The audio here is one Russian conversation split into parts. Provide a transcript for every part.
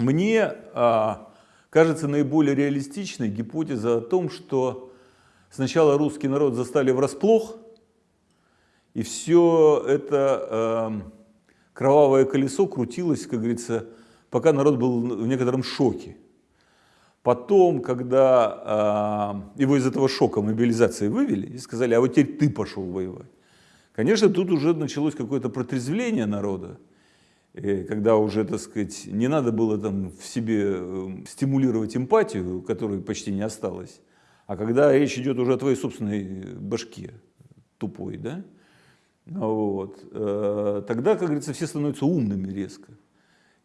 Мне а, кажется наиболее реалистичной гипотеза о том, что сначала русский народ застали врасплох, и все это э, кровавое колесо крутилось, как говорится, пока народ был в некотором шоке. Потом, когда э, его из этого шока мобилизации вывели и сказали, а вот теперь ты пошел воевать. Конечно, тут уже началось какое-то протрезвление народа, когда уже, так сказать, не надо было там в себе эм, стимулировать эмпатию, которой почти не осталось, а когда речь идет уже о твоей собственной башке тупой, да, вот, э, тогда, как говорится, все становятся умными резко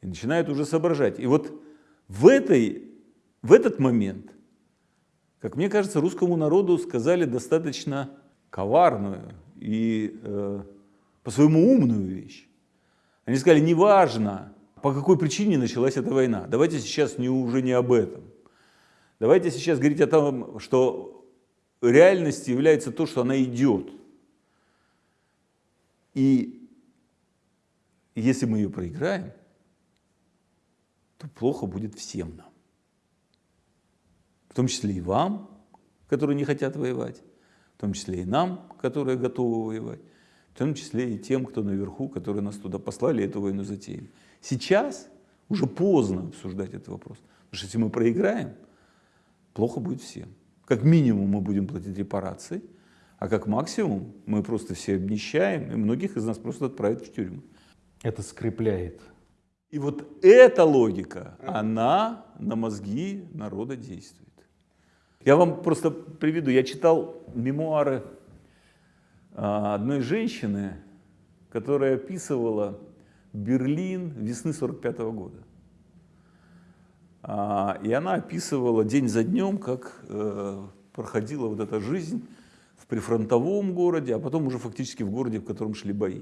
и начинают уже соображать. И вот в, этой, в этот момент, как мне кажется, русскому народу сказали достаточно коварную и э, по-своему умную вещь. Они сказали, неважно, по какой причине началась эта война, давайте сейчас не, уже не об этом. Давайте сейчас говорить о том, что реальностью является то, что она идет. И если мы ее проиграем, то плохо будет всем нам. В том числе и вам, которые не хотят воевать, в том числе и нам, которые готовы воевать, в том числе и тем, кто наверху, которые нас туда послали, эту войну затеяли. Сейчас уже поздно обсуждать этот вопрос, потому что если мы проиграем, плохо будет всем. Как минимум мы будем платить репарации, а как максимум мы просто все обнищаем, и многих из нас просто отправят в тюрьму. Это скрепляет. И вот эта логика, она на мозги народа действует. Я вам просто приведу, я читал мемуары одной женщины, которая описывала Берлин весны 45 -го года. А, и она описывала день за днем, как э, проходила вот эта жизнь в прифронтовом городе, а потом уже фактически в городе, в котором шли бои.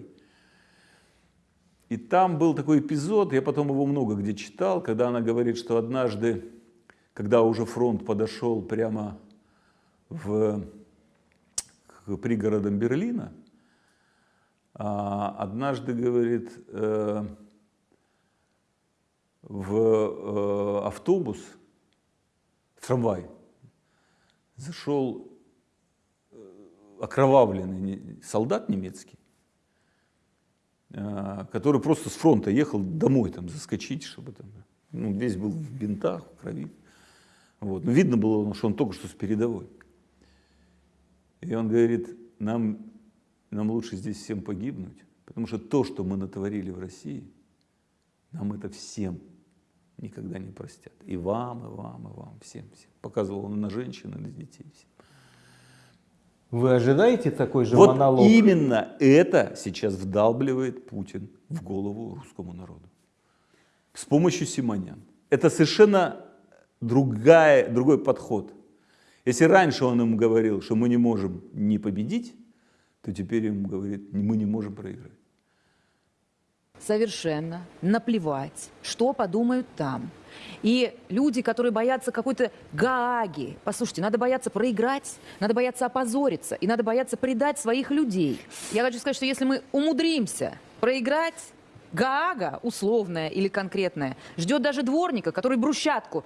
И там был такой эпизод, я потом его много где читал, когда она говорит, что однажды когда уже фронт подошел прямо в, к пригородам Берлина, а, однажды, говорит, э, в э, автобус, в трамвай, зашел э, окровавленный солдат немецкий, который просто с фронта ехал домой там заскочить, чтобы там, ну, весь был в бинтах, в крови. Вот. Но видно было, что он только что с передовой. И он говорит, нам, нам лучше здесь всем погибнуть, потому что то, что мы натворили в России, нам это всем никогда не простят. И вам, и вам, и вам, всем. всем. Показывал он на женщин, и на детей. Всем. Вы ожидаете такой же вот монолог? именно это сейчас вдалбливает Путин в голову русскому народу. С помощью Симонян. Это совершенно другая, другой подход. Если раньше он им говорил, что мы не можем не победить, то теперь ему говорит, мы не можем проиграть. Совершенно наплевать, что подумают там. И люди, которые боятся какой-то Гааги, послушайте, надо бояться проиграть, надо бояться опозориться, и надо бояться предать своих людей. Я хочу сказать, что если мы умудримся проиграть, Гаага, условная или конкретная, ждет даже дворника, который брусчатку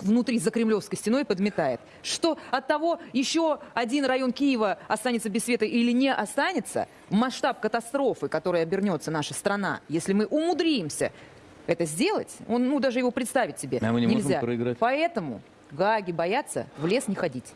внутри за Кремлевской стеной подметает. Что от того, еще один район Киева останется без света или не останется, масштаб катастрофы, которой обернется наша страна, если мы умудримся это сделать, он, ну, даже его представить себе а мы не нельзя. Можем проиграть. Поэтому Гааги боятся в лес не ходить.